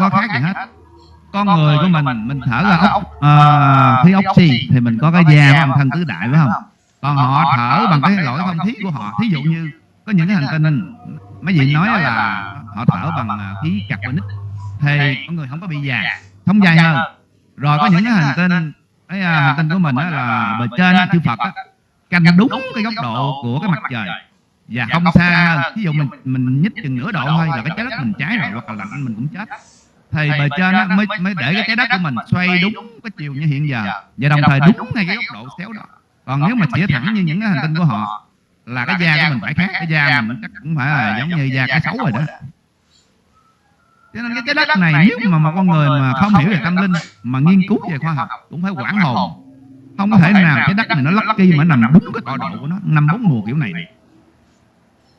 có khác gì hết. con người của mình mình thở ra ốc à, khí oxy thì mình có cái da của âm thân tứ đại phải không? Còn họ thở bằng cái lỗi không? Khí của họ thí dụ như có những cái hành tinh mấy vị nói là họ thở bằng à, khí carbonic. thì con người không có bị già sống dài hơn. rồi có những cái hành tinh cái à, hành tinh của mình á là bề trên chư Phật á, canh đúng cái góc độ của cái mặt trời. và không xa hơn. ví dụ mình mình nhích chừng nửa độ thôi là cái trái đất mình cháy rồi hoặc là lạnh mình cũng chết thì bề trên á, mới mới để cái trái đất của mình xoay đúng cái chiều như hiện giờ. và đồng thời đúng ngay cái góc độ xéo đó. còn nếu mà chỉ thẳng như những cái hành tinh của họ là cái da của mình phải khác cái da mình chắc cũng phải là giống như da cá sấu rồi đó. cho nên cái trái đất này nếu mà một con người mà không hiểu về tâm linh mà nghiên cứu về khoa học cũng phải quản hồn. không có thể nào trái đất này nó lucky mà nằm đúng cái tọa độ của nó năm bốn mùa kiểu này.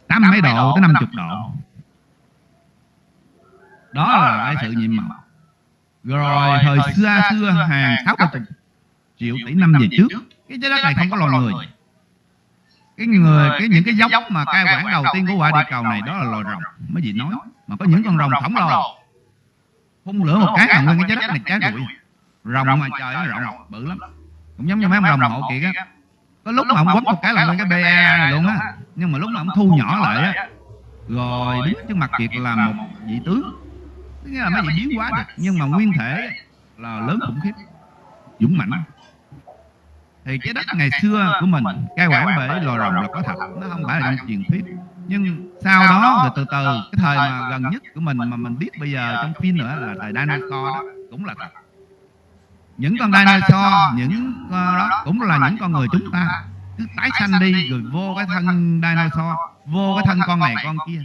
tám mấy độ tới năm chục độ đó là cái sự nhiệm màu. rồi thời xưa xưa hàng sáu chục triệu tỷ năm về trước. cái trái đất này không có loài người. cái người cái những cái giống mà cai quản đầu tiên của quả địa cầu này đó là loài rồng. mấy vị nói mà có những con rồng khổng lồ phun lửa một cái là nguyên cái trái đất này cháy rụi rồng mà trời nó rộng bự lắm. cũng giống như mấy ông rồng hộ kiệt á có lúc mà ông quất một cái là nguyên cái be này luôn á. nhưng mà lúc mà ông thu nhỏ lại á rồi đứng trước mặt kiệt là một vị tướng nghĩa là mấy gì biến hóa được nhưng mà nguyên thể là lớn khủng khiếp dũng mãnh. Thì cái đất ngày xưa của mình cái quản bể lò rồng là có thật nó không phải là trong truyền thuyết. Nhưng sau đó rồi từ từ cái thời mà gần nhất của mình mà mình biết bây giờ trong phim nữa là thời dinosaur đó cũng là thật. Những con dinosaur những uh, đó cũng là những con người chúng ta. Cứ tái sanh đi rồi vô cái thân dinosaur vô cái thân con này con kia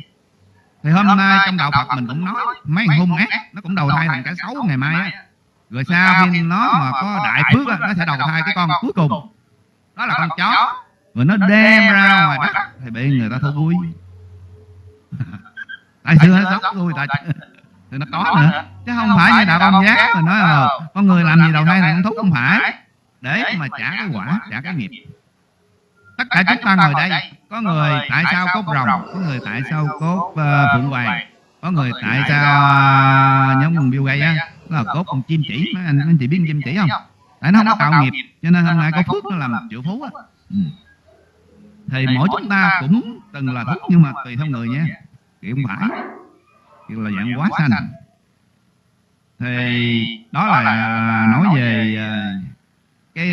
thì hôm nay trong đạo Phật mình cũng nói mấy hung ác nó cũng đầu thai thành cái xấu ngày mai á. rồi sau khi nó mà có đại phước á nó sẽ đầu thai cái con cuối cùng. đó là con chó. rồi nó đem ra ngoài đất thì bị người ta thú vui. Tại xưa nó sống vui tại thì nó có nữa. chứ không phải như đạo công giác mà nói là con người làm gì đầu thai thành thú không phải. Để mà trả cái quả trả cái nghiệp tất cả chúng ta ngồi đây. có người tại sao cốt rồng? có người tại sao cốt uh, phượng hoàng? Có người tại sao uh, nhóm biêu gây á? Là cốt con chim chỉ mấy anh anh chị biết chim chỉ không? Tại nó không có tạo nghiệp cho nên hôm nay có phước nó làm triệu phú á. Ừ. thì mỗi chúng ta cũng từng là phúc nhưng mà tùy theo người nha kiểu không phải. Kiểu là dạng quá sanh. thì đó là nói về cái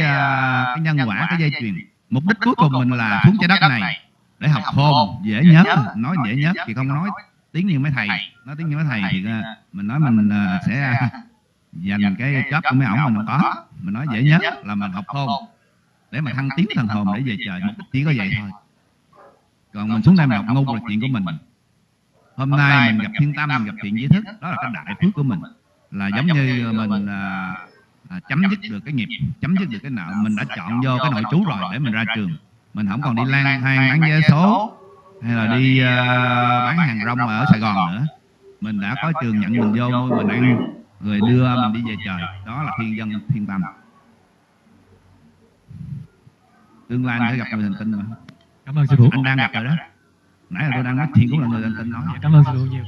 cái nhân quả cái dây chuyền mục đích cuối cùng mình là xuống trái đất này để học khôn dễ nhớ. nói dễ nhớ thì không nói. tiếng như mấy thầy. Nói tiếng như mấy thầy thì mình nói mình sẽ dành cái chớp của mấy ổng mình không có. mình nói dễ nhớ là mình học khôn để mà thăng tiến thần hồn để về trời mục đích chỉ có vậy thôi. còn mình xuống đây mình học ngu là chuyện của mình. hôm nay mình gặp thiên tâm mình gặp thiện giới thức. đó là cái đại phước của mình. Là giống như mình à, chấm dứt được cái nghiệp chấm dứt được cái nợ mình đã chọn vô cái nội trú rồi để mình ra trường. Mình không còn đi lang thang bán vé số hay là đi uh, bán hàng rong ở Sài Gòn nữa. Mình đã có trường nhận mình vô mình ăn người đưa mình đi về trời. Đó là thiên dân thiên tâm. Tương lai anh sẽ gặp người thành tinh mà. Cảm ơn sư phụ. Anh đang gặp rồi đó. Nãy là tôi đang nói chuyện cũng là người thành tinh nói cảm ơn sư phụ nhiều